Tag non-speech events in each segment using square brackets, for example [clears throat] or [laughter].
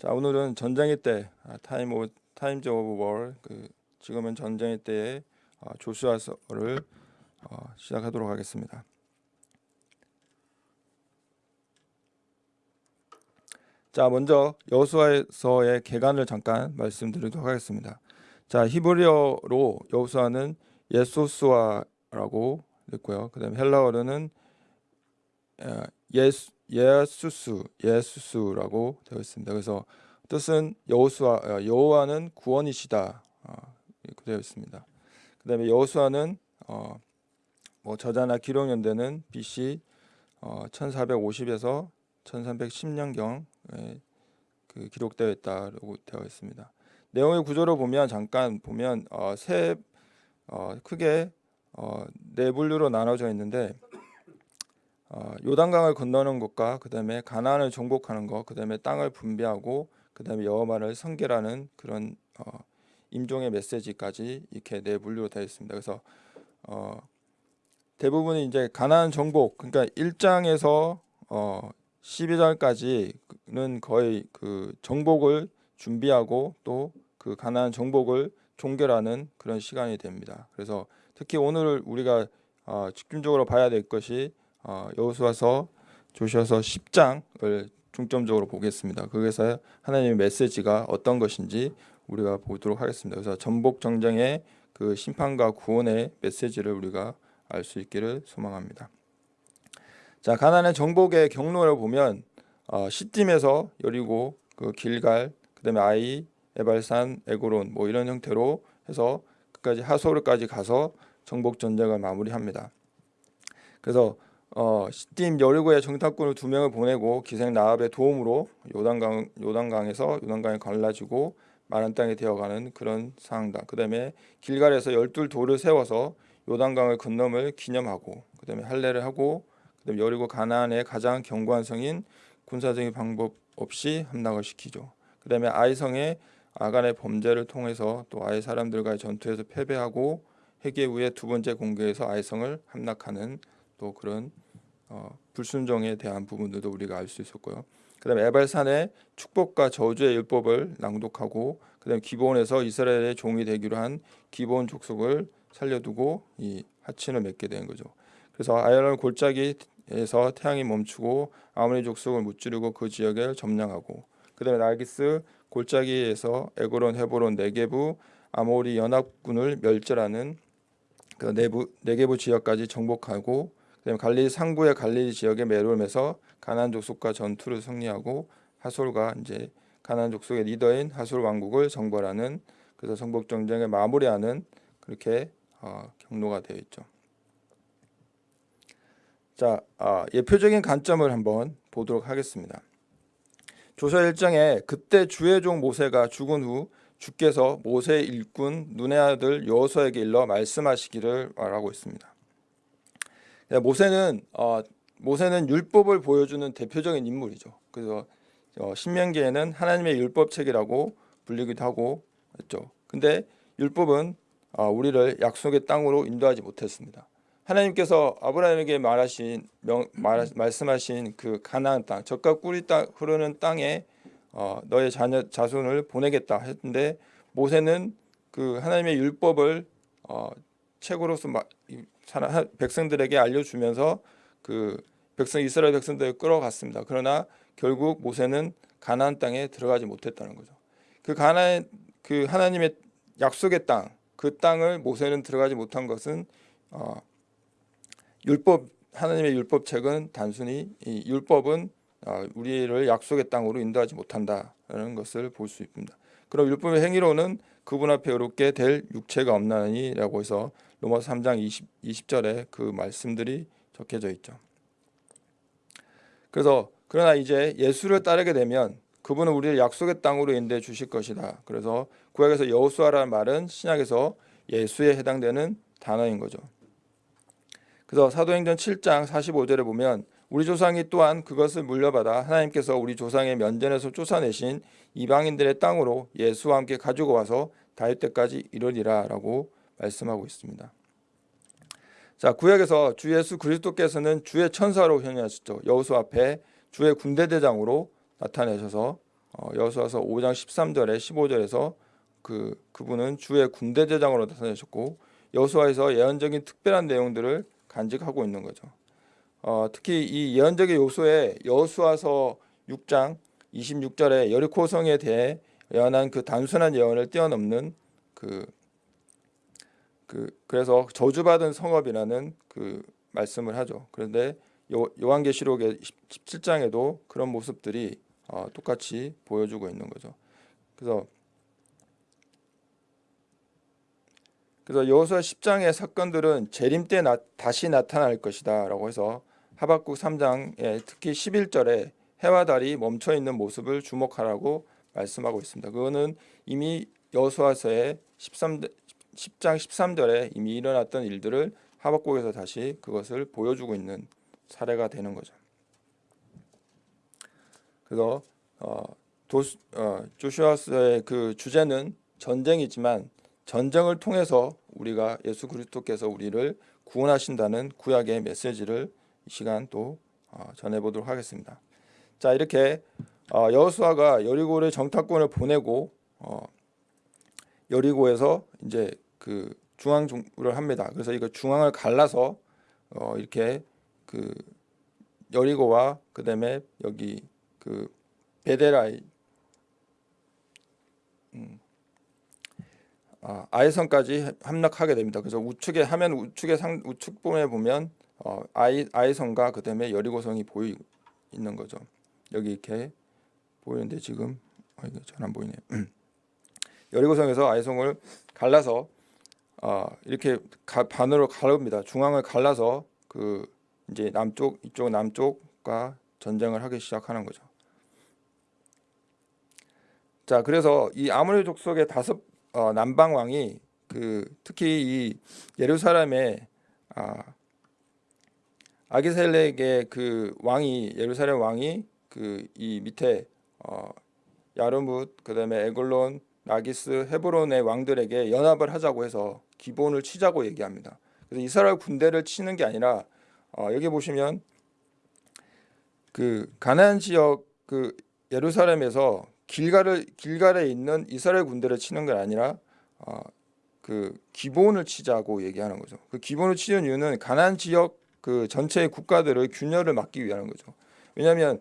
자 오늘은 전쟁의 때 아, time 오 times of war 그 지금은 전쟁의 때의 어, 조슈아서를 어, 시작하도록 하겠습니다. 자 먼저 여호수아서의 개관을 잠깐 말씀드리도록 하겠습니다. 자 히브리어로 여호수아는 예소수아라고 있고요. 그다음에 헬라어로는 예수 예수스 예수스라고 되어 있습니다. 그래서 뜻은 여호수아 어, 여호와는 구원이시다 어, 되어 있습니다. 그다음에 여호수아는 어, 뭐 저자나 기록 연대는 BC 어, 1450에서 1310년경 그 기록되어 있다고 되어 있습니다. 내용의 구조를 보면 잠깐 보면 어, 세 어, 크게 어, 네 분류로 나눠져 있는데 어, 요단강을 건너는 것과 그 다음에 가나안을 정복하는 것, 그 다음에 땅을 분배하고 그 다음에 여호와를 성결하는 그런 어, 임종의 메시지까지 이렇게 네 분류로 되어 있습니다. 그래서 어, 대부분이 이제 가나안 정복, 그러니까 1장에서 어, 12장까지는 거의 그 정복을 준비하고 또 그 가나안 정복을 종결하는 그런 시간이 됩니다. 그래서 특히 오늘 우리가 어, 집중적으로 봐야 될 것이 어, 여호수아서 조셔서 10장을 중점적으로 보겠습니다. 거기서 하나님의 메시지가 어떤 것인지 우리가 보도록 하겠습니다. 그래서 전복 정쟁의 그 심판과 구원의 메시지를 우리가 알 수 있기를 소망합니다. 자 가나안의 정복의 경로를 보면 어, 시딤에서 여리고 그 길갈 그다음에 아이 에발산 에고론 뭐 이런 형태로 해서 끝까지 하소르까지 가서 정복 전쟁을 마무리합니다. 그래서 어, 시딤 여리고의 정탐꾼을 두 명을 보내고 기생 나압의 도움으로 요단강 요단강에서 요단강이 갈라지고 마른 땅에 되어가는 그런 상황다. 그다음에 길갈에서 열둘 돌을 세워서 요단강을 건너을 기념하고 그다음에 할례를 하고 그다음에 여리고 가나안의 가장 견고한 성인 군사적인 방법 없이 함락을 시키죠. 그다음에 아이성의 아간의 범죄를 통해서 또 아이 사람들과의 전투에서 패배하고 회개 후에 두 번째 공격에서 아이성을 함락하는 또 그런 어, 불순종에 대한 부분들도 우리가 알 수 있었고요. 그다음에 에발산의 축복과 저주의 율법을 낭독하고 그다음에 기본에서 이스라엘의 종이 되기로 한 기본 족속을 살려두고 이 하친을 맺게 된 거죠. 그래서 아이론 골짜기에서 태양이 멈추고 아모니 족속을 무찌르고 그 지역을 점령하고 그다음에 나기스 골짜기에서 에고론, 헤보론, 네게부, 아모리 연합군을 멸절하는 그 내부 네게부 지역까지 정복하고 그다음에 갈릴리 상부의 갈릴리 지역에 매료하면서 가나안 족속과 전투를 승리하고 하솔과 이제 가나안 족속의 리더인 하솔 왕국을 정벌하는 그래서 정복 전쟁을 마무리하는 그렇게 어, 경로가 되어 있죠. 자, 아, 예표적인 관점을 한번 보도록 하겠습니다. 조서 1장에 그때 주의 종 모세가 죽은 후 주께서 모세의 일꾼 눈의 아들 여호수아에게 일러 말씀하시기를 말하고 있습니다. 네, 모세는 어, 모세는 율법을 보여주는 대표적인 인물이죠. 그래서 어, 신명기에는 하나님의 율법 책이라고 불리기도 하고 했죠. 근데 율법은 어, 우리를 약속의 땅으로 인도하지 못했습니다. 하나님께서 아브라함에게 말하신 명, 말, 말씀하신 그 가나안 땅, 젖과 꿀이 따, 흐르는 땅에 어, 너의 자녀 자손을 보내겠다 했는데 모세는 그 하나님의 율법을 어, 책으로서 마, 백성들에게 알려주면서 그 백성 이스라엘 백성들을 끌어갔습니다. 그러나 결국 모세는 가나안 땅에 들어가지 못했다는 거죠. 그 가나안 그 하나님의 약속의 땅, 그 땅을 모세는 들어가지 못한 것은 어, 율법 하나님의 율법책은 단순히 이 율법은 어, 우리를 약속의 땅으로 인도하지 못한다는 것을 볼 수 있습니다. 그럼 율법의 행위로는 그분 앞에 어렵게 될 육체가 없나니라고 해서 로마서 3장 20, 20절에 그 말씀들이 적혀져 있죠. 그래서 그러나 이제 예수를 따르게 되면 그분은 우리를 약속의 땅으로 인도해 주실 것이다. 그래서 구약에서 여호수아라는 말은 신약에서 예수에 해당되는 단어인 거죠. 그래서 사도행전 7장 45절에 보면 우리 조상이 또한 그것을 물려받아 하나님께서 우리 조상의 면전에서 쫓아내신 이방인들의 땅으로 예수와 함께 가지고 와서 다윗 때까지 이르리라라고 말씀하고 있습니다. 자 구약에서 주 예수 그리스도께서는 주의 천사로 현현하셨죠. 여호수 앞에 주의 군대 대장으로 나타내셔서 어, 여호수아서 5장 13절에 15절에서 그 그분은 주의 군대 대장으로 나타나셨고 여호수아에서 예언적인 특별한 내용들을 간직하고 있는 거죠. 어, 특히 이 예언적인 요소에 여호수아서 6장 26절에 여리코 성에 대해 예언한 그 단순한 예언을 뛰어넘는 그, 그 그래서 저주받은 성읍이라는 그 말씀을 하죠. 그런데 요, 요한계시록의 17장에도 그런 모습들이 어, 똑같이 보여주고 있는 거죠. 그래서 그래서 여호수아 10장의 사건들은 재림 때 나, 다시 나타날 것이다라고 해서 하박국 3장에 특히 11절에 해와 달이 멈춰 있는 모습을 주목하라고 말씀하고 있습니다. 그거는 이미 여호수아서의 13 10장 13절에 이미 일어났던 일들을 하박국에서 다시 그것을 보여주고 있는 사례가 되는 거죠. 그래서 어, 도, 어, 조슈아스의 그 주제는 전쟁이지만 전쟁을 통해서 우리가 예수 그리스도께서 우리를 구원하신다는 구약의 메시지를 이 시간 또 어, 전해보도록 하겠습니다. 자 이렇게 어, 여호수아가 여리고를 정탐꾼을 보내고 어, 여리고에서 이제 그 중앙을 합니다. 그래서 이거 중앙을 갈라서 어, 이렇게 그 여리고와 그다음에 여기 그 베데라이 음, 아, 아이성까지 함락하게 됩니다. 그래서 우측에 하면 우측에 상 우측본에 보면 어, 아이 아이성과 그다음에 여리고성이 보이 있는 거죠. 여기 이렇게 보이는데 지금 어, 이게 잘 안 보이네. [clears throat] 여리고성에서 아이성을 갈라서 어, 이렇게 가, 반으로 가릅니다. 중앙을 갈라서 그 이제 남쪽 이쪽 남쪽과 전쟁을 하기 시작하는 거죠. 자, 그래서 이 아모리 족속의 다섯 어, 남방 왕이 그 특히 이 예루살렘의 아, 아기셀렉의 그 왕이 예루살렘 왕이 그 이 밑에 어, 야르뭇 그다음에 에글론 라기스 헤브론의 왕들에게 연합을 하자고 해서 기본을 치자고 얘기합니다. 그래서 이스라엘 군대를 치는 게 아니라 어, 여기 보시면 그 가나안 지역 그 예루살렘에서 길가를 길갈에 있는 이스라엘 군대를 치는 게 아니라 어, 그 기본을 치자고 얘기하는 거죠. 그 기본을 치는 이유는 가나안 지역 그 전체의 국가들의 균열을 막기 위한 거죠. 왜냐하면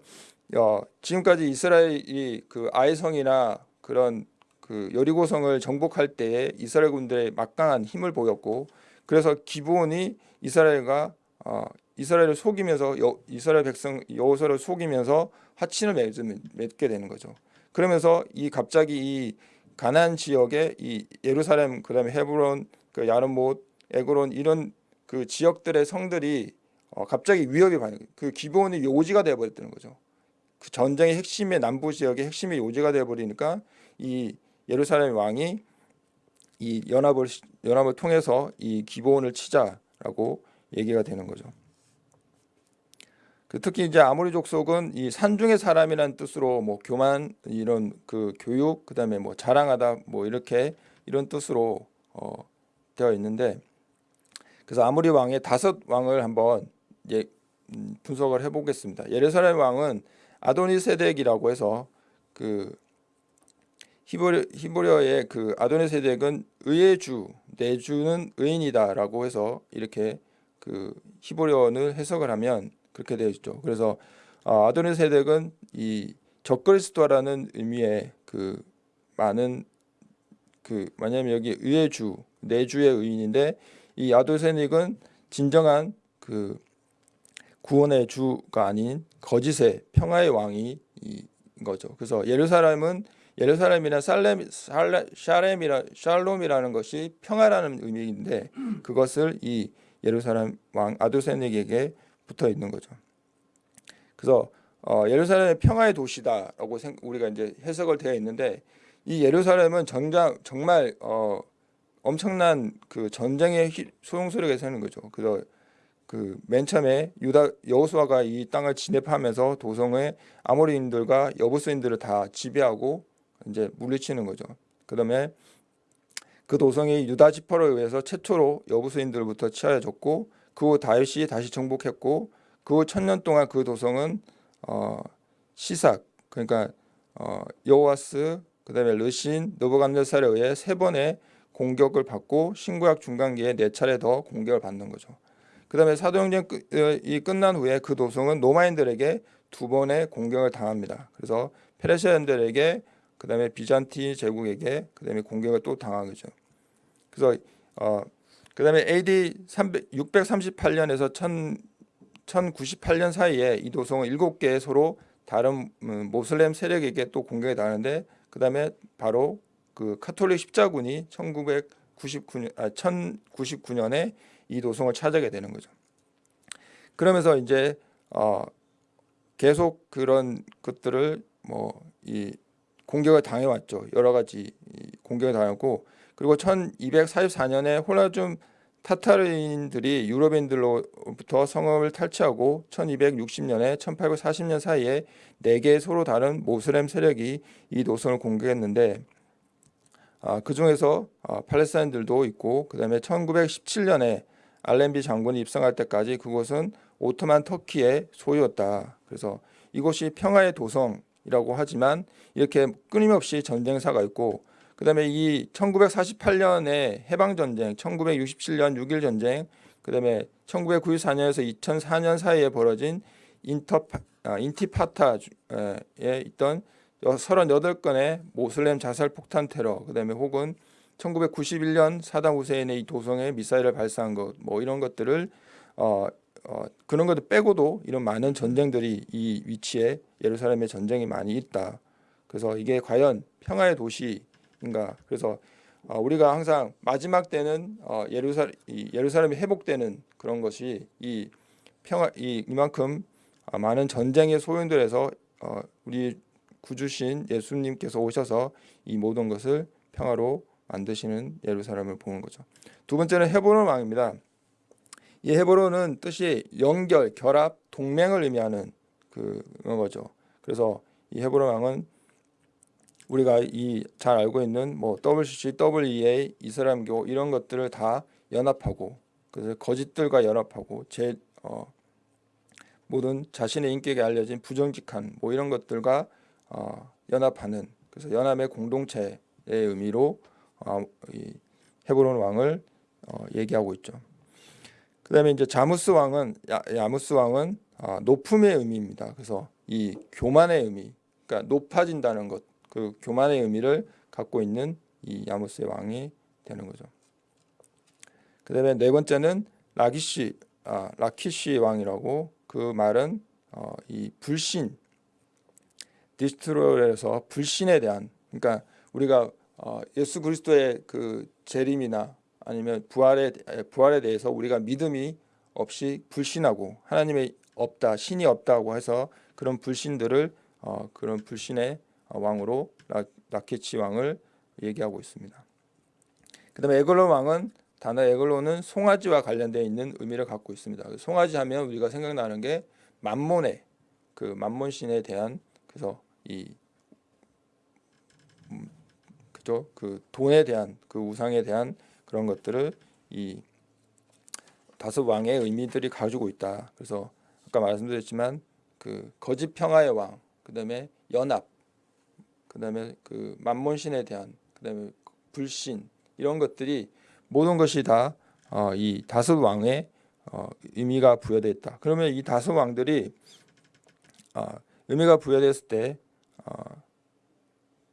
어, 지금까지 이스라엘이 그 아이성이나 그런 그 여리고성을 정복할 때에 이스라엘 군대의 막강한 힘을 보였고 그래서 기본이 이스라엘과 어, 이스라엘을 속이면서 여, 이스라엘 백성 여호수아를 속이면서 하친을 맺 게 되는 거죠. 그러면서 이 갑자기 이 가난 지역의 이 예루살렘 그다음에 헤브론 그 야르못 에그론 이런 그 지역들의 성들이 어, 갑자기 위협이 받는 그 기본이 요지가 되어 버렸다는 거죠. 그 전쟁의 핵심의 남부 지역의 핵심의 요지가 되어 버리니까 이 예루살렘 왕이 이 연합을 연합을 통해서 이 기본을 치자라고 얘기가 되는 거죠. 그 특히 이제 아모리 족속은 이 산중의 사람이라는 뜻으로 뭐 교만 이런 그 교육 그다음에 뭐 자랑하다 뭐 이렇게 이런 뜻으로 어 되어 있는데 그래서 아모리 왕의 다섯 왕을 한번 예, 음, 분석을 해보겠습니다. 예루살렘 왕은 아도니세덱이라고 해서 그 히브리, 히브리어의 그 아도니세덱은 의의 주, 내 주는 의인이다라고 해서 이렇게 그 히브리어를 해석을 하면 그렇게 되어 있죠. 그래서 어, 아도니세덱은 이 적그리스도라는 의미의 그 많은 그 뭐냐면 여기 의의 주, 내 주의 의인인데 이 아도세닉은 진정한 그 구원의 주가 아닌 거짓의 평화의 왕이 인 거죠. 그래서 예루살렘은 예루살렘이나 살렘, 살렘, 샤렘이라 샬롬이라는 것이 평화라는 의미인데 그것을 이 예루살렘 왕 아도세닉에게 붙어 있는 거죠. 그래서 어, 예루살렘의 평화의 도시다라고 생, 우리가 이제 해석을 되어 있는데 이 예루살렘은 정장 정말 어, 엄청난 그 전쟁의 소용소리가 세는 거죠. 그래서 그 맨 처음에 유다 여호수아가 이 땅을 진입하면서 도성의 아모리인들과 여부스인들을 다 지배하고 이제 물리치는 거죠. 그 다음에 그 도성이 유다 지파로 의해서 최초로 여부스인들부터 치하여졌고 그 후 다윗이 다시 정복했고 그 후 천년 동안 그 도성은 어, 시삭 그러니까 어, 여호와스 그 다음에 르신 느부갓네살에 의해 세 번의 공격을 받고 신구약 중간기에 네 차례 더 공격을 받는 거죠. 그 다음에 사도행전이 끝난 후에 그 도성은 로마인들에게 두 번의 공격을 당합니다. 그래서 페르시아인들에게 그 다음에 비잔티 제국에게 그 다음에 공격을 또 당하죠. 그래서 어 그 다음에 AD 300, 638년에서 1000, 1098년 사이에 이 도성은 일곱 개 서로 다른 음, 모슬렘 세력에게 또 공격이 당하는데 그 다음에 바로 그 카톨릭 십자군이 1999년 아 1099년에 이 도성을 차지하게 되는 거죠. 그러면서 이제 어 계속 그런 것들을 뭐 이 공격을 당해왔죠. 여러 가지 공격을 당했고 그리고 1244년에 홀라줌 타타르인들이 유럽인들로부터 성읍을 탈취하고 1260년에 1840년 사이에 네 개의 서로 다른 모슬렘 세력이 이 노선을 공격했는데 아, 그 중에서 아, 팔레스타인들도 있고 그 다음에 1917년에 알렌비 장군이 입성할 때까지 그곳은 오토만 터키의 소유였다. 그래서 이곳이 평화의 도성 이라고 하지만 이렇게 끊임없이 전쟁사가 있고 그 다음에 이 1948년에 해방 전쟁, 1967년 6.1 전쟁, 그 다음에 1994년에서 2004년 사이에 벌어진 인터 아, 인티파타에 있던 38건의 모슬렘 자살 폭탄 테러, 그 다음에 혹은 1991년 사담 후세인의 이 도성에 미사일을 발사한 것, 뭐 이런 것들을 어, 어, 그런 것도 빼고도 이런 많은 전쟁들이 이 위치에 예루살렘에 전쟁이 많이 있다. 그래서 이게 과연 평화의 도시인가? 그래서 어, 우리가 항상 마지막 때는 어, 예루살 이 예루살렘이 회복되는 그런 것이 이 평화 이 이만큼 아, 많은 전쟁의 소용들에서 어, 우리 구주신 예수님께서 오셔서 이 모든 것을 평화로 만드시는 예루살렘을 보는 거죠. 두 번째는 헤브론 왕입니다. 이 헤브론은 뜻이 연결, 결합, 동맹을 의미하는 그런 거죠. 그래서 이 헤브론 왕은 우리가 이 잘 알고 있는 뭐 WCC, WEA, 이스라엘교 이런 것들을 다 연합하고 그래서 거짓들과 연합하고 제 어, 모든 자신의 인격에 알려진 부정직한 뭐 이런 것들과 어, 연합하는 그래서 연합의 공동체의 의미로 어, 이 헤브론 왕을 어, 얘기하고 있죠. 그 다음에 이제 자무스 왕은 야, 야무스 왕은 아, 높음의 의미입니다. 그래서 이 교만의 의미, 그러니까 높아진다는 것, 그 교만의 의미를 갖고 있는 이 야무스의 왕이 되는 거죠. 그 다음에 네 번째는 라기시, 아, 라키시 왕이라고 그 말은 어, 이 불신, distrust에서 불신에 대한, 그러니까 우리가 어, 예수 그리스도의 그 재림이나 아니면 부활에 부활에 대해서 우리가 믿음이 없이 불신하고 하나님의 없다 신이 없다고 해서 그런 불신들을 어, 그런 불신의 왕으로 라, 라케치 왕을 얘기하고 있습니다. 그다음에 에글론 왕은 단어 에글론은 송아지와 관련되어 있는 의미를 갖고 있습니다. 송아지 하면 우리가 생각나는 게 만몬의 그 만몬 신에 대한 그래서 이 음, 그죠 그 돈에 대한 그 우상에 대한 그런 것들을 이 다섯 왕의 의미들이 가지고 있다. 그래서 아까 말씀드렸지만 그 거짓 평화의 왕, 그다음에 연합, 그다음에 그 만몬신에 대한, 그다음에 불신 이런 것들이 모든 것이 다이 어, 다섯 왕의 어, 의미가 부여되어 있다. 그러면 이 다섯 왕들이 어, 의미가 부여됐을 때 어,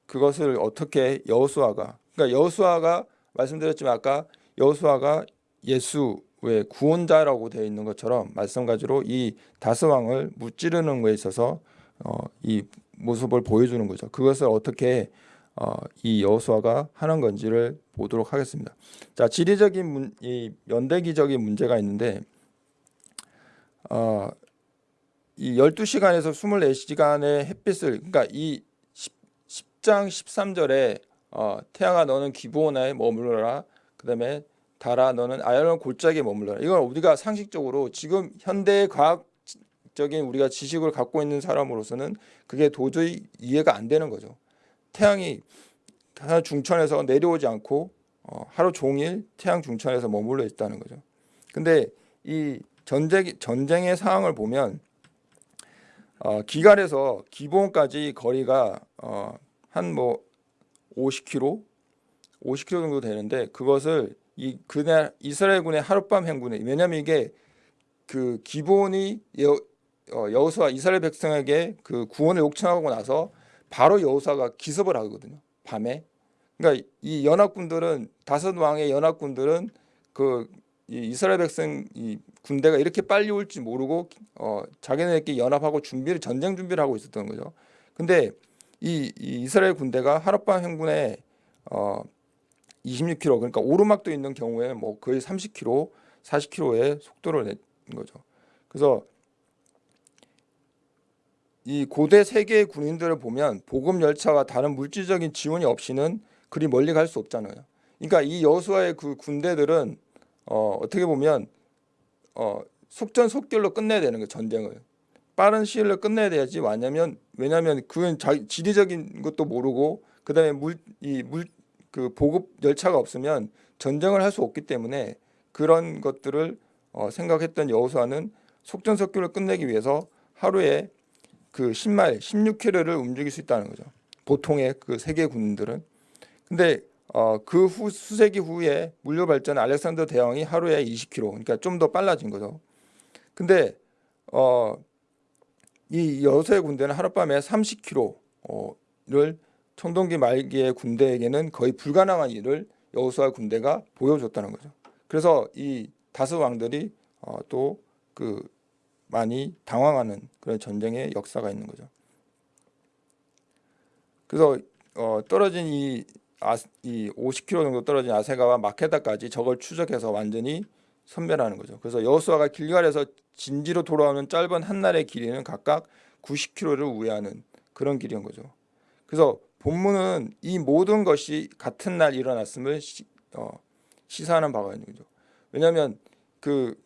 그것을 어떻게 여호수아가 그러니까 여호수아가 말씀드렸지만 아까 여호수아가 예수의 구원자라고 되어 있는 것처럼 마찬가지로 이 다스 왕을 무찌르는 것에 있어서 어, 이 모습을 보여주는 거죠. 그것을 어떻게 어, 이 여호수아가 하는 건지를 보도록 하겠습니다. 자, 지리적인 문, 이 연대기적인 문제가 있는데 어, 이 12시간에서 24시간의 햇빛을 그러니까 이 10, 10장 13절에 어, 태양아 너는 기브온에 머물러라. 그 다음에 달아 너는 아야론 골짜기에 머물러라. 이건 우리가 상식적으로 지금 현대 과학적인 우리가 지식을 갖고 있는 사람으로서는 그게 도저히 이해가 안 되는 거죠. 태양이 중천에서 내려오지 않고 어, 하루 종일 태양 중천에서 머물러 있다는 거죠. 근데 이 전쟁 전쟁의 상황을 보면 어, 기갈에서 기본까지 거리가 어, 한뭐 50km, 50km 정도 되는데 그것을 이 그날 이스라엘군의 하룻밤 행군에 왜냐하면 이게 그 기본이 여, 어, 여호수아 이스라엘 백성에게 그 구원을 요청하고 나서 바로 여호수아가 기습을 하거든요. 밤에. 그러니까 이 연합군들은 다섯 왕의 연합군들은 그이 이스라엘 백성 이 군대가 이렇게 빨리 올지 모르고 어 자기네들끼리 연합하고 준비를 전쟁 준비를 하고 있었던 거죠. 근데 이, 이 이스라엘 군대가 하룻밤 행군에 어 26km 그러니까 오르막도 있는 경우에 뭐 거의 30km, 40km의 속도를 낸 거죠. 그래서 이 고대 세계의 군인들을 보면 보급 열차와 다른 물질적인 지원이 없이는 그리 멀리 갈 수 없잖아요. 그러니까 이 여수와의 그 군대들은 어, 어떻게 보면 어, 속전속결로 끝내야 되는 거예요 전쟁을 빠른 시일 내에 끝내야 돼야지 왜냐면 왜냐면 그건 자, 지리적인 것도 모르고 그다음에 물 이 물 그 보급 열차가 없으면 전쟁을 할 수 없기 때문에 그런 것들을 어, 생각했던 여호수아는 속전속결로 끝내기 위해서 하루에 그 10마일, 16km를 움직일 수 있다는 거죠. 보통의 그 세계 군들은. 근데 어, 그 후, 수세기 후에 물류 발전 알렉산더 대왕이 하루에 20km, 그러니까 좀 더 빨라진 거죠. 근데 어, 이 여수의 군대는 하룻밤에 30km를 청동기 말기의 군대에게는 거의 불가능한 일을 여호수아 군대가 보여줬다는 거죠. 그래서 이 다섯 왕들이 어, 또그 많이 당황하는 그런 전쟁의 역사가 있는 거죠. 그래서 어, 떨어진 이, 아, 이 50km 정도 떨어진 아세가와 마케다까지 저걸 추적해서 완전히 선멸하는 거죠. 그래서 여호수아가 길갈에서 진지로 돌아오는 짧은 한 날의 길이는 각각 90km를 우회하는 그런 길인 거죠. 그래서 본문은 이 모든 것이 같은 날 일어났음을 시, 어, 시사하는 바가 있는 거죠. 왜냐하면 그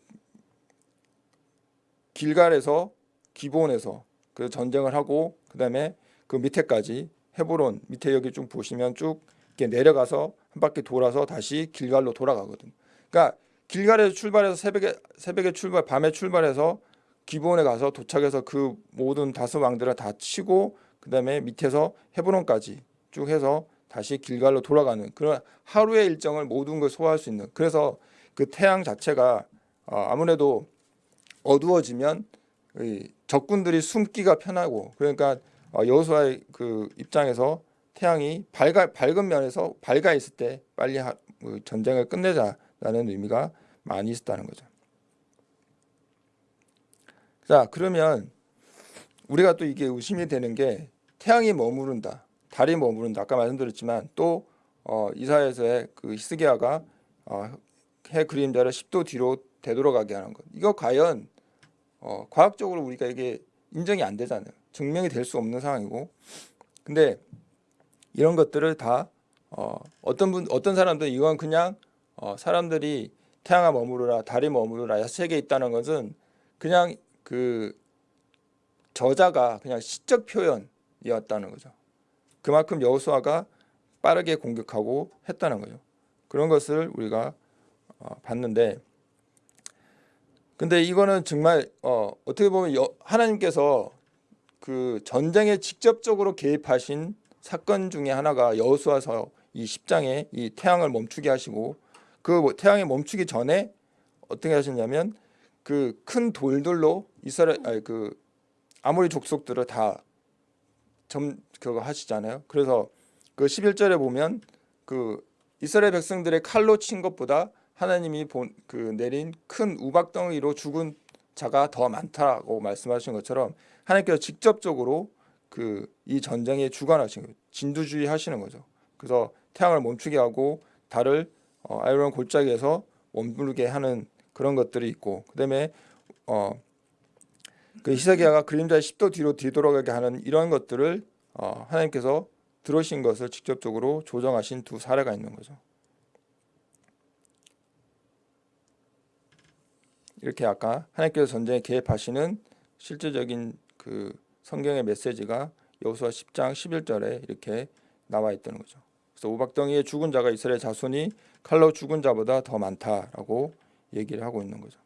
길갈에서 기본에서 그 전쟁을 하고 그 다음에 그 밑에까지 헤브론 밑에 여기 쭉 보시면 쭉 이렇게 내려가서 한 바퀴 돌아서 다시 길갈로 돌아가거든. 그러니까 길갈에서 출발해서 새벽에 새벽에 출발 밤에 출발해서 기본에 가서 도착해서 그 모든 다섯 왕들을 다 치고 그 다음에 밑에서 헤브론까지 쭉 해서 다시 길갈로 돌아가는 그런 하루의 일정을 모든 걸 소화할 수 있는 그래서 그 태양 자체가 어, 아무래도 어두워지면 적군들이 숨기가 편하고 그러니까 어, 여호수아의 그 입장에서 태양이 밝아, 밝은 면에서 밝아 있을 때 빨리 하, 그 전쟁을 끝내자라는 의미가 많이 있었다는 거죠. 자 그러면 우리가 또 이게 의심이 되는 게 태양이 머무른다, 달이 머무른다. 아까 말씀드렸지만 또 어, 이사에서의 그 히스기야가 어, 해 그림자를 10도 뒤로 되돌아가게 하는 것. 이거 과연 어, 과학적으로 우리가 이게 인정이 안 되잖아요. 증명이 될 수 없는 상황이고. 근데 이런 것들을 다 어, 어떤 분 어떤 사람들은 이건 그냥 어, 사람들이 태양아 머무르라 달이 머무르라 세계에 있다는 것은 그냥 그 저자가 그냥 시적 표현이었다는 거죠. 그만큼 여호수아가 빠르게 공격하고 했다는 거죠. 그런 것을 우리가 어, 봤는데 근데 이거는 정말 어, 어떻게 보면 여, 하나님께서 그 전쟁에 직접적으로 개입하신 사건 중에 하나가 여호수아서 이 10장에 이 태양을 멈추게 하시고 그뭐 태양이 멈추기 전에 어떻게 하셨냐면 그 큰 돌들로 이스라엘 아니 그 아모리 족속들을 다 점 그거 하시잖아요. 그래서 그 11절에 보면 그 이스라엘 백성들의 칼로 친 것보다 하나님이 본, 그 내린 큰 우박덩이로 죽은 자가 더 많다고 말씀하신 것처럼 하나님께서 직접적으로 그 이 전쟁에 주관하신 거예요. 진두주의 하시는 거죠. 그래서 태양을 멈추게 하고 달을 어, 아이론 골짜기에서 머무르게 하는 그런 것들이 있고 그다음에 어, 그 히스기야가 그림자의 10도 뒤로 뒤돌아가게 하는 이런 것들을 어, 하나님께서 들으신 것을 직접적으로 조정하신 두 사례가 있는 거죠. 이렇게 아까 하나님께서 전쟁에 개입하시는 실제적인 그 성경의 메시지가 여호수아 10장 11절에 이렇게 나와 있다는 거죠. 그래서 우박덩이에 죽은 자가 이스라엘 자손이 칼로 죽은 자보다 더 많다라고 얘기를 하고 있는 거죠.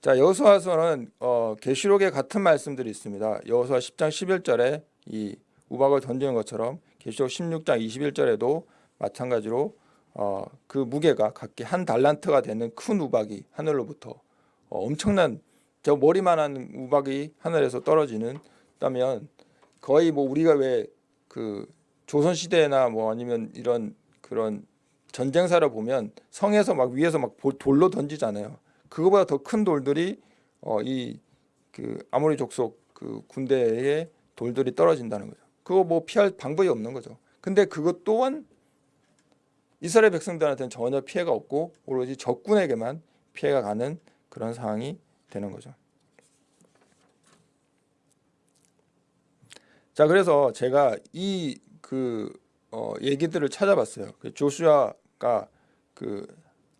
자 여호수아서는 어, 계시록에 같은 말씀들이 있습니다. 여호수아 10장 11절에 이 우박을 던지는 것처럼 계시록 16장 21절에도 마찬가지로 어, 그 무게가 각기 한 달란트가 되는 큰 우박이 하늘로부터 어, 엄청난 저 머리만한 우박이 하늘에서 떨어지는 다면 거의 뭐 우리가 왜 그 조선 시대나 뭐 아니면 이런 그런 전쟁사를 보면 성에서 막 위에서 막 볼- 돌로 던지잖아요. 그거보다 더 큰 돌들이 어 이 그 아모리 족속 그 군대에 돌들이 떨어진다는 거죠. 그거 뭐 피할 방법이 없는 거죠. 근데 그것 또한 이스라엘 백성들한테는 전혀 피해가 없고 오로지 적군에게만 피해가 가는 그런 상황이 되는 거죠. 자 그래서 제가 이 그 어, 얘기들을 찾아봤어요. 그 조슈아가 그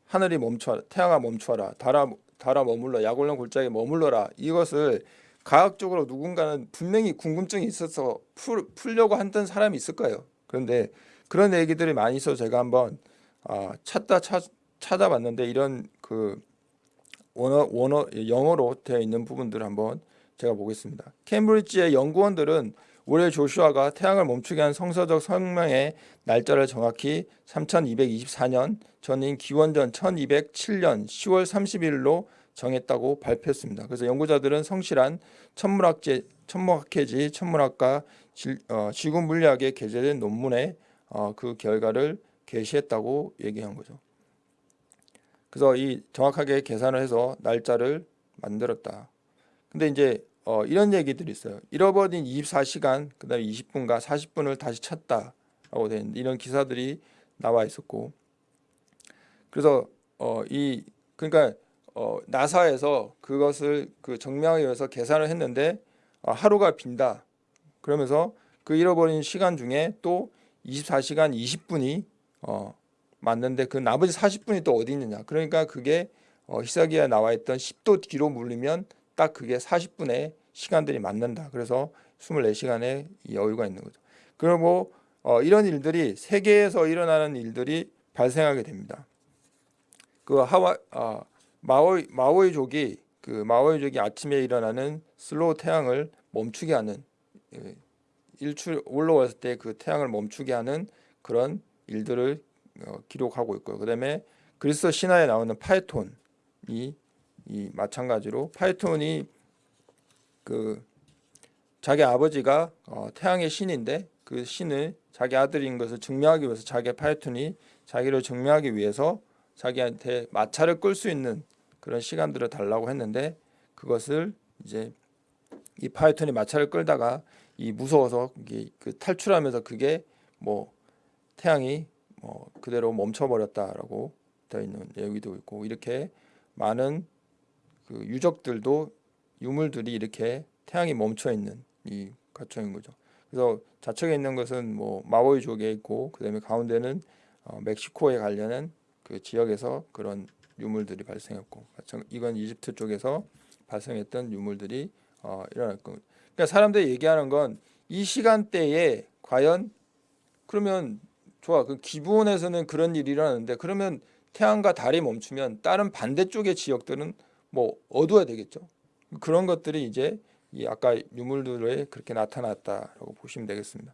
하늘이 멈춰 태양아 멈춰라 달아 달아 머물러 야골령 골짜기에 머물러라 이것을 과학적으로 누군가는 분명히 궁금증이 있어서 풀, 풀려고 했던 사람이 있을 거예요. 그런데 그런 얘기들이 많이 있어서 제가 한번 아, 찾다 찾, 찾아봤는데 이런 그 원어 원어 영어로 되어 있는 부분들을 한번 제가 보겠습니다. 케임브리지의 연구원들은 올해 조슈아가 태양을 멈추게 한 성서적 성명의 날짜를 정확히 3224년 전인 기원전 1207년 10월 30일로 정했다고 발표했습니다. 그래서 연구자들은 성실한 천문학제, 천문학회지 천문학과 지, 어, 지구 물리학에 게재된 논문에 어, 그 결과를 게시했다고 얘기한 거죠. 그래서 이 정확하게 계산을 해서 날짜를 만들었다. 근데 이제 어, 이런 얘기들이 있어요. 잃어버린 24시간, 그 다음에 20분과 40분을 다시 찾다라고 된 이런 기사들이 나와 있었고, 그래서 어, 이 그러니까 어, 나사에서 그것을 그 정명하기 위해서 계산을 했는데 어, 하루가 빈다. 그러면서 그 잃어버린 시간 중에 또 24시간 20분이 어, 맞는데 그 나머지 40분이 또 어디 있느냐. 그러니까 그게 어, 히사기에 나와 있던 10도 뒤로 물리면 딱 그게 40분의 시간들이 맞는다. 그래서 24시간의 여유가 있는 거죠. 그리고 어, 이런 일들이 세계에서 일어나는 일들이 발생하게 됩니다. 그 하와 아, 마오이 마오이족이 그 마오이족이 아침에 일어나는 slow 태양을 멈추게 하는 예, 일출 올라왔을 때 그 태양을 멈추게 하는 그런 일들을 어, 기록하고 있고요. 그다음에 그리스 신화에 나오는 파이톤이 이 마찬가지로 파이톤이 그 자기 아버지가 어, 태양의 신인데 그 신을 자기 아들인 것을 증명하기 위해서 자기 파이톤이 자기를 증명하기 위해서 자기한테 마차를 끌수 있는 그런 시간들을 달라고 했는데 그것을 이제 이 파이톤이 마차를 끌다가 이 무서워서 그 탈출하면서 그게 뭐 태양이 뭐 그대로 멈춰버렸다라고 되어 있는 얘기도 있고 이렇게 많은 그 유적들도 유물들이 이렇게 태양이 멈춰 있는 이 가청인 거죠. 그래서 좌측에 있는 것은 뭐 마오이족에 있고 그다음에 가운데는 어, 멕시코에 관련한 그 지역에서 그런 유물들이 발생했고 이건 이집트 쪽에서 발생했던 유물들이 어, 일어났고 그러니까 사람들이 얘기하는 건 이 시간대에 과연 그러면 좋아 그 기부원에서는 그런 일이 일어나는데 그러면 태양과 달이 멈추면 다른 반대쪽의 지역들은 뭐 어두워야 되겠죠. 그런 것들이 이제 이 아까 유물들에 그렇게 나타났다라고 보시면 되겠습니다.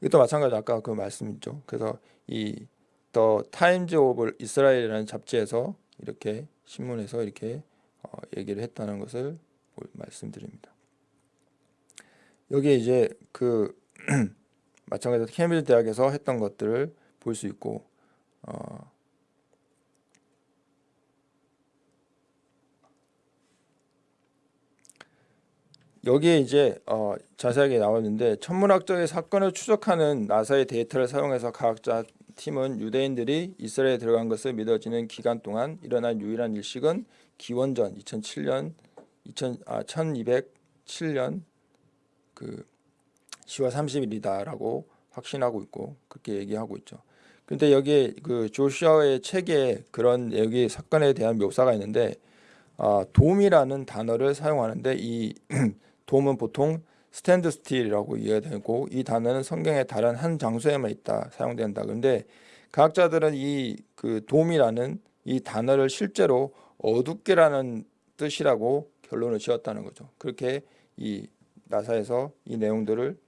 이것도 마찬가지 아까 그 말씀이죠. 그래서 이 The Times of Israel이라는 잡지에서 이렇게 신문에서 이렇게 어, 얘기를 했다는 것을 보- 말씀드립니다. 여기에 이제 그 [clears throat] 마찬가지로 케임브리지 대학에서 했던 것들을 볼 수 있고 어, 여기에 이제 어, 자세하게 나왔는데 천문학적인 사건을 추적하는 나사의 데이터를 사용해서 과학자 팀은 유대인들이 이스라엘에 들어간 것을 믿어지는 기간 동안 일어난 유일한 일식은 기원전 2007년 2000, 아, 1207년 그 10월 30일이다라고 확신하고 있고 그렇게 얘기하고 있죠. 근데 여기에 그 조슈아의 책에 그런 여기 사건에 대한 묘사가 있는데 아, 돔이라는 단어를 사용하는데 이 [clears throat] 돔은 보통 stand still이라고 이해되고 이 단어는 성경의 다른 한 장소에만 있다 사용된다. 그런데 과학자들은 이 그 돔이라는 이 단어를 실제로 어둡게라는 뜻이라고 결론을 지었다는 거죠. 그렇게 이 나사에서 이 내용들을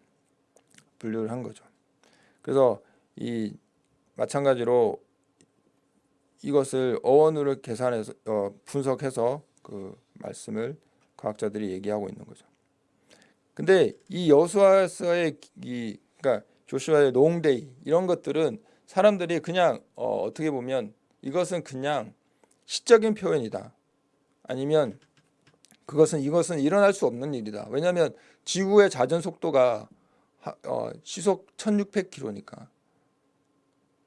분류를 한 거죠. 그래서 이 마찬가지로 이것을 어원으로 계산해서 어, 분석해서 그 말씀을 과학자들이 얘기하고 있는 거죠. 근데 이 여호수아서의 이 그러니까 Joshua의 long day 이런 것들은 사람들이 그냥 어, 어떻게 보면 이것은 그냥 시적인 표현이다. 아니면 그것은 이것은 일어날 수 없는 일이다. 왜냐하면 지구의 자전 속도가 하, 어, 시속 1600km니까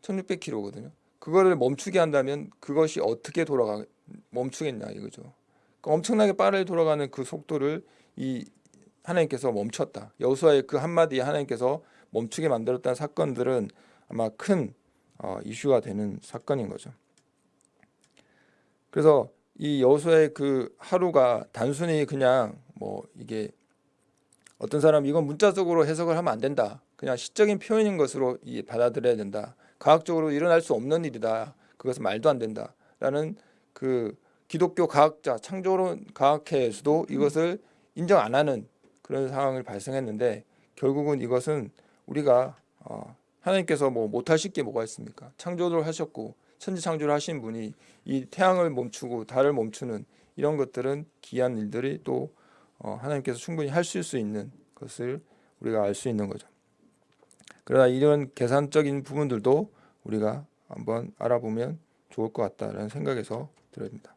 1600km거든요. 그거를 멈추게 한다면 그것이 어떻게 돌아가 멈추겠냐 이거죠. 그러니까 엄청나게 빠르게 돌아가는 그 속도를 이 하나님께서 멈췄다. 여호수아의 그 한마디에 하나님께서 멈추게 만들었다는 사건들은 아마 큰 어, 이슈가 되는 사건인 거죠. 그래서 이 여호수아의 그 하루가 단순히 그냥 뭐 이게 어떤 사람 이건 문자적으로 해석을 하면 안 된다. 그냥 시적인 표현인 것으로 이 받아들여야 된다. 과학적으로 일어날 수 없는 일이다. 그것은 말도 안 된다 라는 그 기독교 과학자 창조론 과학회에서도 이것을 인정 안 하는 그런 상황을 발생했는데 결국은 이것은 우리가 어, 하나님께서 뭐 못하실 게 뭐가 있습니까? 창조를 하셨고 천지 창조를 하신 분이 이 태양을 멈추고 달을 멈추는 이런 것들은 기이한 일들이 또 어, 하나님께서 충분히 하실 수 있는 것을 우리가 알 수 있는 거죠. 그러나 이런 계산적인 부분들도 우리가 한번 알아보면 좋을 것 같다라는 생각에서 들어니다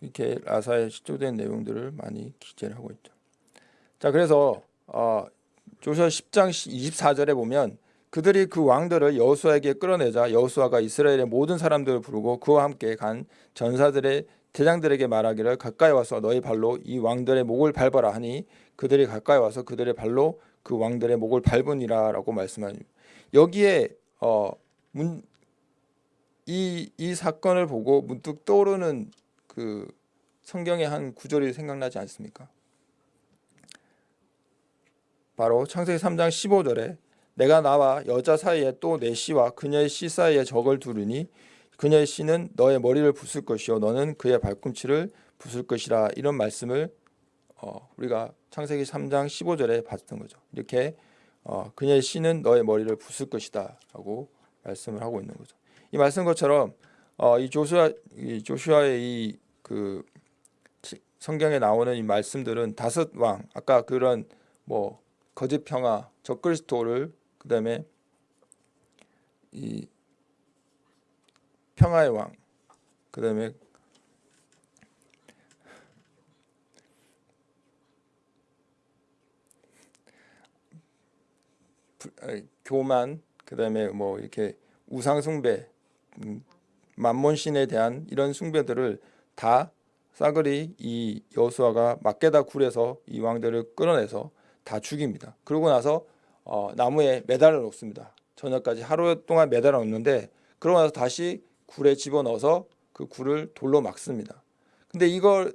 이렇게 라사에 시조된 내용들을 많이 기재를 하고 있죠. 자, 그래서 어, 조슈아 10장 24절에 보면 그들이 그 왕들을 여호수아에게 끌어내자 여호수아가 이스라엘의 모든 사람들을 부르고 그와 함께 간 전사들의 대장들에게 말하기를 가까이 와서 너희 발로 이 왕들의 목을 밟아라 하니 그들이 가까이 와서 그들의 발로 그 왕들의 목을 밟으니라라고 말씀하니 여기에 어, 문, 이, 이 사건을 보고 문득 떠오르는 그 성경의 한 구절이 생각나지 않습니까? 바로 창세기 3장 15절에 내가 나와 여자 사이에 또 내 씨와 그녀의 씨 사이에 적을 두르니 그녀의 씨는 너의 머리를 부술 것이요 너는 그의 발꿈치를 부술 것이라 이런 말씀을 어, 우리가 창세기 3장 15절에 봤던 거죠. 이렇게 어, 그녀의 씨는 너의 머리를 부술 것이다 라고 말씀을 하고 있는 거죠. 이 말씀 것처럼 어, 이 조슈아 이 조슈아의 이 그 성경에 나오는 이 말씀들은 다섯 왕 아까 그런 뭐 거짓 평화 적그리스도를 그다음에 이 평화의 왕 그다음에 교만 그다음에 뭐 이렇게 우상 숭배 음, 만몬신에 대한 이런 숭배들을 다 싸그리 이 여호수아가 막게다 굴에서 이 왕들을 끌어내서 다 죽입니다. 그러고 나서 어, 나무에 매달아 놓습니다. 저녁까지 하루 동안 매달아 놓는데 그러고 나서 다시 굴에 집어넣어서 그 굴을 돌로 막습니다. 근데 이걸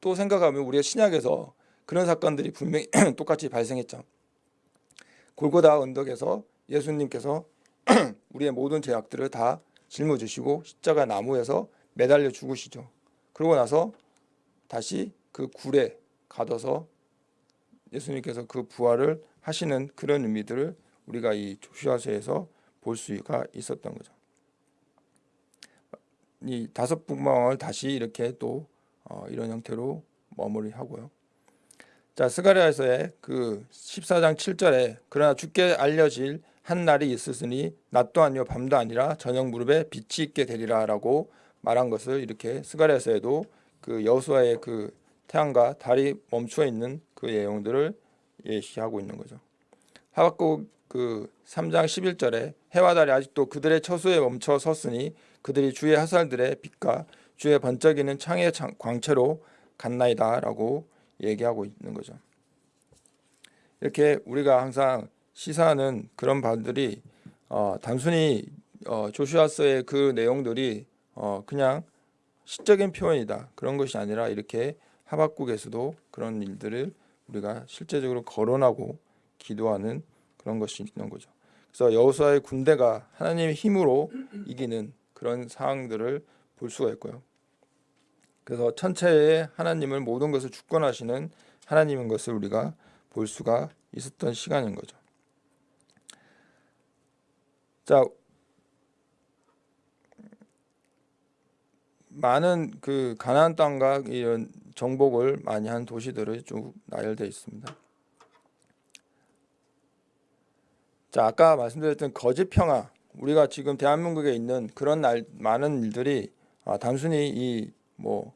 또 생각하면 우리가 신약에서 그런 사건들이 분명히 [clears throat] 똑같이 발생했죠. 골고다 언덕에서 예수님께서 [clears throat] 우리의 모든 죄악들을 다 짊어지시고 십자가 나무에서 매달려 죽으시죠. 그러고 나서 다시 그 굴에 가둬서 예수님께서 그 부활을 하시는 그런 의미들을 우리가 이 조슈아서에서 볼 수가 있었던 거죠. 이 다섯 분방을 다시 이렇게 또 어, 이런 형태로 마무리하고요. 자 스가랴에서의 그 14장 7절에 그러나 주께 알려질 한 날이 있으니 낮도 아니요 밤도 아니라 저녁 무릎에 빛이 있게 되리라라고 말한 것을 이렇게 스가랴에서에도 그 여호수아의 그 태양과 달이 멈추어 있는 그 내용들을 예시하고 있는 거죠. 하박국 그 3장 11절에 해와 달이 아직도 그들의 처소에 멈춰 섰으니 그들이 주의 하살들의 빛과 주의 번쩍이는 창의 광채로 갔나이다라고 얘기하고 있는 거죠. 이렇게 우리가 항상 시사하는 그런 바들이 어, 단순히 어, 조슈아서의 그 내용들이 어, 그냥 시적인 표현이다 그런 것이 아니라 이렇게 하박국에서도 그런 일들을 우리가 실제적으로 거론하고 기도하는 그런 것이 있는 거죠. 그래서 여호수아의 군대가 하나님의 힘으로 이기는 그런 상황들을 볼 수가 있고요. 그래서 천체의 하나님을 모든 것을 주권하시는 하나님인 것을 우리가 볼 수가 있었던 시간인 거죠. 자, 많은 그 가나안 땅과 이런 정복을 많이 한 도시들이 쭉 나열되어 있습니다. 자, 아까 말씀드렸던 거짓 평화, 우리가 지금 대한민국에 있는 그런 날, 많은 일들이 아, 단순히 이 뭐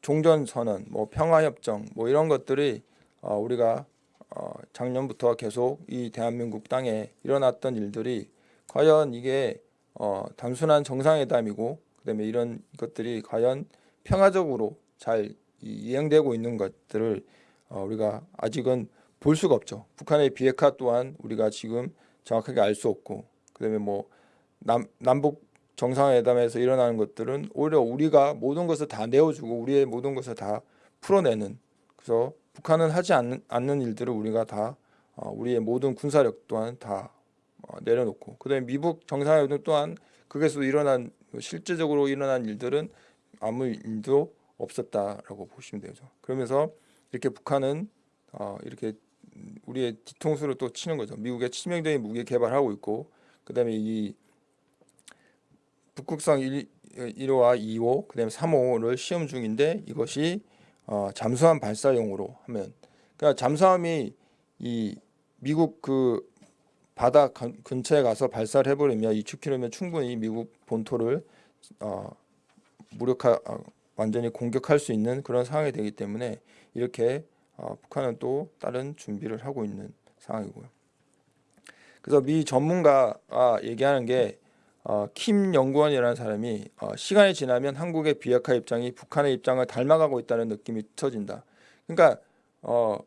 종전 선언, 뭐 평화 협정, 뭐 이런 것들이 어, 우리가 어, 작년부터 계속 이 대한민국 땅에 일어났던 일들이 과연 이게 어, 단순한 정상회담이고 그다음에 이런 것들이 과연 평화적으로 잘 이행되고 있는 것들을 어, 우리가 아직은 볼 수가 없죠. 북한의 비핵화 또한 우리가 지금 정확하게 알 수 없고 그다음에 뭐 남, 남북 정상회담에서 일어나는 것들은 오히려 우리가 모든 것을 다 내어주고 우리의 모든 것을 다 풀어내는 그래서 북한은 하지 않는, 않는 일들을 우리가 다 어, 우리의 모든 군사력 또한 다 어, 내려놓고 그다음에 미국 정상회담 또한 거기서 일어난 실질적으로 일어난 일들은 아무 일도 없었다라고 보시면 되죠. 그러면서 이렇게 북한은 어, 이렇게 우리의 뒤통수를 또 치는 거죠. 미국의 치명적인 무기 개발하고 있고 그다음에 이 북극성 1, 1호와 2호 그다음에 3호를 시험 중인데 이것이 어, 잠수함 발사용으로 하면 그러니까 잠수함이 이 미국 그 바다 근처에 가서 발사를 해버리면 2km면 충분히 미국 본토를 어, 무력화 어, 완전히 공격할 수 있는 그런 상황이 되기 때문에 이렇게 어, 북한은 또 다른 준비를 하고 있는 상황이고요. 그래서 미 전문가가 얘기하는 게 어, 킴 연구원이라는 사람이 어, 시간이 지나면 한국의 비핵화 입장이 북한의 입장을 닮아가고 있다는 느낌이 쳐진다. 그러니까 어,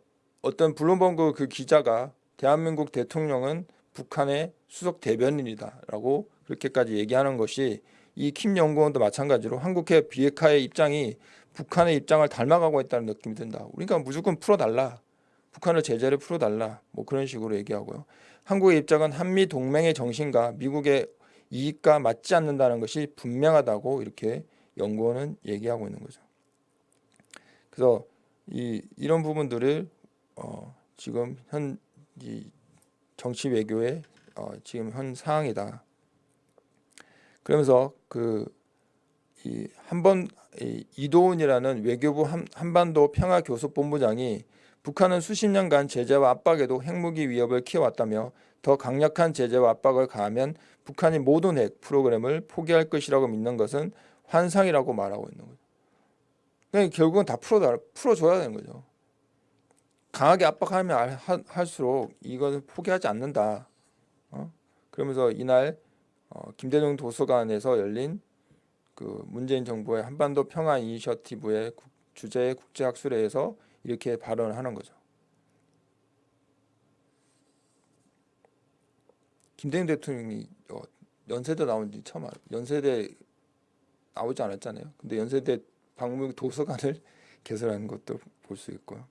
어떤 블룸버그 그 기자가 대한민국 대통령은 북한의 수석 대변인이다라고 그렇게까지 얘기하는 것이 이 킴 연구원도 마찬가지로 한국의 비핵화의 입장이 북한의 입장을 닮아가고 있다는 느낌이 든다. 그러니까 무조건 풀어달라. 북한을 제재를 풀어달라. 뭐 그런 식으로 얘기하고요. 한국의 입장은 한미 동맹의 정신과 미국의 이익과 맞지 않는다는 것이 분명하다고 이렇게 연구원은 얘기하고 있는 거죠. 그래서 이 이런 부분들을 어, 지금 현 정치 외교의 어, 지금 현 상황이다. 그러면서 그 이 한번 이도훈이라는 외교부 한, 한반도 평화교섭본부장이 북한은 수십 년간 제재와 압박에도 핵무기 위협을 키워왔다며 더 강력한 제재와 압박을 가하면 북한이 모든 핵 프로그램을 포기할 것이라고 믿는 것은 환상이라고 말하고 있는 거죠. 그러니까 결국은 다 풀어 풀어줘야 되는 거죠. 강하게 압박하면 할수록 이것을 포기하지 않는다. 어? 그러면서 이날 어, 김대중 도서관에서 열린 그 문재인 정부의 한반도 평화 이니셔티브의 주제 국제학술회에서 이렇게 발언을 하는 거죠. 김대중 대통령이 어, 연세대 나온 지 처음 알아요. 연세대 나오지 않았잖아요. 근데 연세대 박물관 도서관을 [laughs] 개설하는 것도 볼 수 있고요.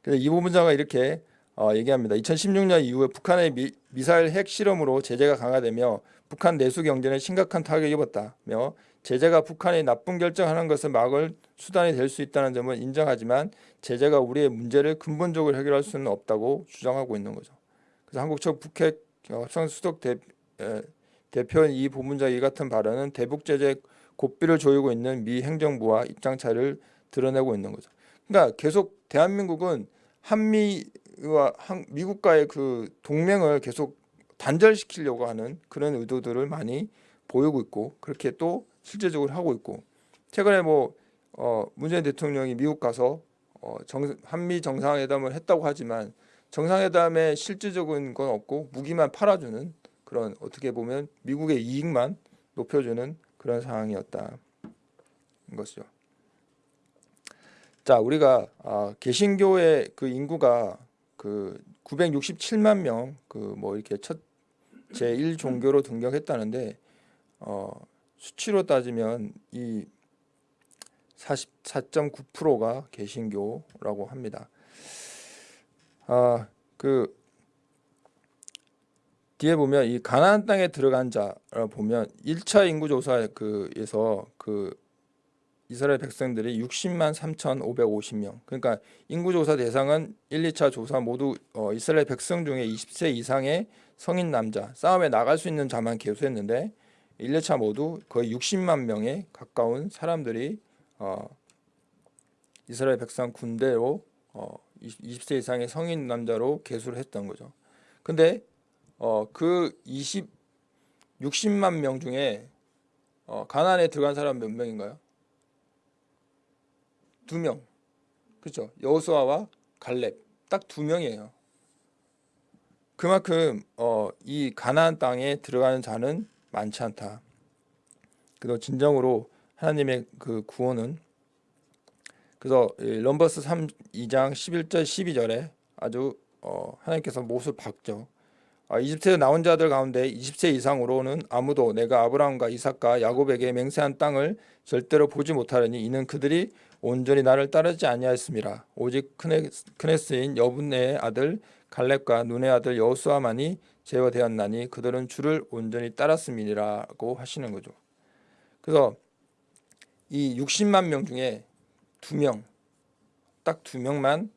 그래서 이 부분자가 이렇게 어, 얘기합니다. 2016년 이후에 북한의 미, 미사일 핵 실험으로 제재가 강화되며 북한 내수 경제는 심각한 타격을 입었다며 제재가 북한이 나쁜 결정하는 것을 막을 수단이 될 수 있다는 점을 인정하지만 제재가 우리의 문제를 근본적으로 해결할 수는 없다고 주장하고 있는 거죠. 그래서 한국 첫 북핵 협상 수석 대, 에, 대표인 이 부문자 이 같은 발언은 대북 제재 고삐를 조이고 있는 미 행정부와 입장 차를 드러내고 있는 거죠. 그러니까 계속 대한민국은 한미와 한, 미국과의 그 동맹을 계속 단절시키려고 하는 그런 의도들을 많이 보이고 있고 그렇게 또 실제적으로 하고 있고 최근에 뭐 어, 문재인 대통령이 미국 가서 어, 정, 한미 정상회담을 했다고 하지만 정상회담에 실질적인 건 없고 무기만 팔아주는 그런 어떻게 보면 미국의 이익만 높여주는 그런 상황이었다 것이죠. 자 우리가 아, 개신교의 그 인구가 그 967만 명 그 뭐 이렇게 첫 제1 종교로 등록했다는데 어, 수치로 따지면 이 44.9%가 개신교라고 합니다. 아, 그 뒤에 보면 이 가나안 땅에 들어간 자를 보면 1차 인구 조사 그에서 그 이스라엘 백성들이 60만 3,550명. 그러니까 인구 조사 대상은 1, 2차 조사 모두 어, 이스라엘 백성 중에 20세 이상의 성인 남자, 싸움에 나갈 수 있는 자만 개수했는데 1, 2차 모두 거의 60만 명에 가까운 사람들이 어, 이스라엘 백성 군대로 어, 20세 이상의 성인 남자로 개수를 했던 거죠. 근데 어, 그 20, 60만 명 중에 어, 가나안에 들어간 사람 몇 명인가요? 두 명. 그렇죠. 여호수아와 갈렙 딱 두 명이에요. 그만큼 어, 이 가나안 땅에 들어가는 자는 많지 않다. 그래서 진정으로 하나님의 그 구원은 그래서 이 럼버스 3 2장 11절 12절에 아주 어, 하나님께서 못을 박죠. 아, 이집트에 나온 자들 가운데 20세 이상으로는 아무도 내가 아브라함과 이삭과 야곱에게 맹세한 땅을 절대로 보지 못하려니 이는 그들이 온전히 나를 따르지 아니하였습니다. 오직 크네, 크네스인 여분네의 아들 갈렙과 눈의 아들 여호수아만이 제어되었나니 그들은 주를 온전히 따랐음이라고 하시는 거죠. 그래서 이 60만 명 중에 두 명, 딱 두 명만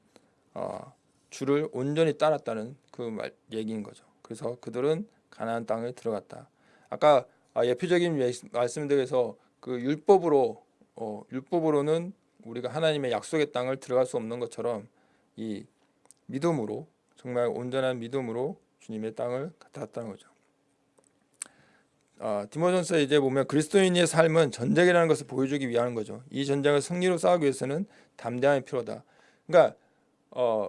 어, 주를 온전히 따랐다는 그 말, 얘기인 거죠. 그래서 그들은 가나안 땅에 들어갔다. 아까 아, 예표적인 말씀드려서 그 율법으로 어, 율법으로는 우리가 하나님의 약속의 땅을 들어갈 수 없는 것처럼 이 믿음으로 정말 온전한 믿음으로 주님의 땅을 갖다 왔다는 거죠. 아, 디모전서 이제 보면 그리스도인의 삶은 전쟁이라는 것을 보여주기 위한 거죠. 이 전쟁을 승리로 싸우기 위해서는 담대함이 필요하다. 그러니까 어,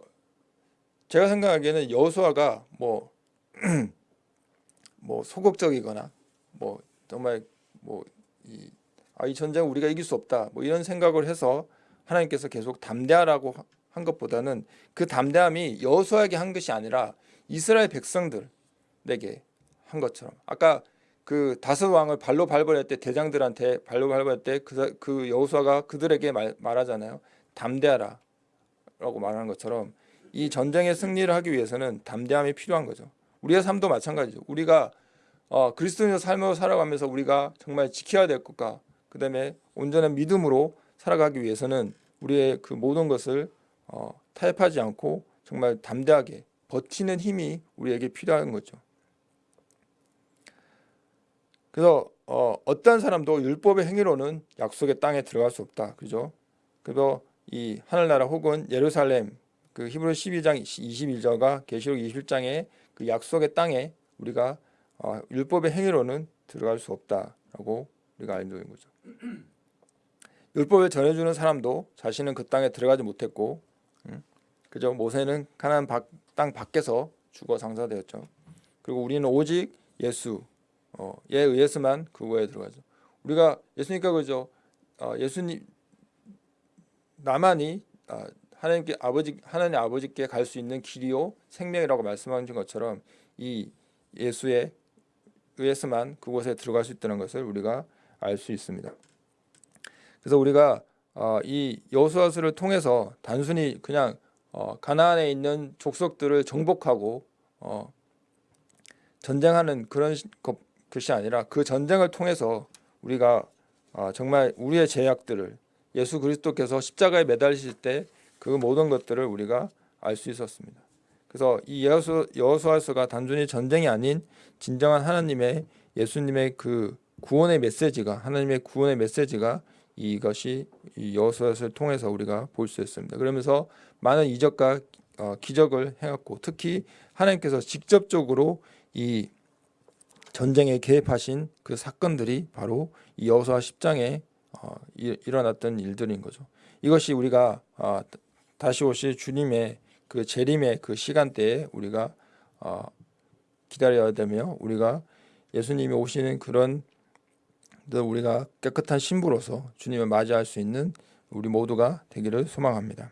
제가 생각하기에는 여호수아가 뭐 [clears throat] 뭐 소극적이거나 뭐 정말 뭐이 아, 이 전쟁 우리가 이길 수 없다 뭐 이런 생각을 해서 하나님께서 계속 담대하라고 한 것보다는 그 담대함이 여호수아에게 한 것이 아니라 이스라엘 백성들에게 한 것처럼 아까 그 다섯 왕을 발로 밟을 때 대장들한테 발로 밟을 때그 그 여호수아가 그들에게 말, 말하잖아요 담대하라 라고 말하는 것처럼 이 전쟁의 승리를 하기 위해서는 담대함이 필요한 거죠. 우리의 삶도 마찬가지죠. 우리가 어, 그리스도인의 삶을 살아가면서 우리가 정말 지켜야 될 것과 그 다음에 온전한 믿음으로 살아가기 위해서는 우리의 그 모든 것을 어, 타협하지 않고 정말 담대하게 버티는 힘이 우리에게 필요한 거죠. 그래서 어, 어떤 사람도 율법의 행위로는 약속의 땅에 들어갈 수 없다. 그죠? 그래서 이 하늘나라 혹은 예루살렘 그 히브리 12장 21절과 계시록 21장의 그 약속의 땅에 우리가 어, 율법의 행위로는 들어갈 수 없다라고 우리가 알고 있는 거죠. [clears throat] 율법을 전해주는 사람도 자신은 그 땅에 들어가지 못했고, 음, 그죠? 모세는 가나안 땅 밖에서 죽어 상사되었죠. 그리고 우리는 오직 예수, 어, 에 의해서만 그거에 들어가죠. 우리가 예수니까 그죠? 어, 예수님 나만이 어, 하나님께 아버지 하나님 아버지께 갈 수 있는 길이요 생명이라고 말씀하신 것처럼 이 예수의 의해서만 그곳에 들어갈 수 있다는 것을 우리가 알 수 있습니다. 그래서 우리가 어, 이 여호수아서를 통해서 단순히 그냥 어, 가나안에 있는 족속들을 정복하고 어, 전쟁하는 그런 것 이 아니라 그 전쟁을 통해서 우리가 어, 정말 우리의 제약들을 예수 그리스도께서 십자가에 매달리실 때 그 모든 것들을 우리가 알 수 있었습니다. 그래서 이 여호수, 여호수아서가 단순히 전쟁이 아닌 진정한 하나님의 예수님의 그 구원의 메시지가 하나님의 구원의 메시지가 이것이 이 여호수아서를 통해서 우리가 볼 수 있습니다. 그러면서 많은 이적과 어, 기적을 해왔고 특히 하나님께서 직접적으로 이 전쟁에 개입하신 그 사건들이 바로 이 여호수아 10장에 어, 일 어났던 일들인 거죠. 이것이 우리가 어, 다시 오실 주님의 그 재림의 그 시간대에 우리가 어, 기다려야 되며 우리가 예수님이 오시는 그런 우리가 깨끗한 신부로서 주님을 맞이할 수 있는 우리 모두가 되기를 소망합니다.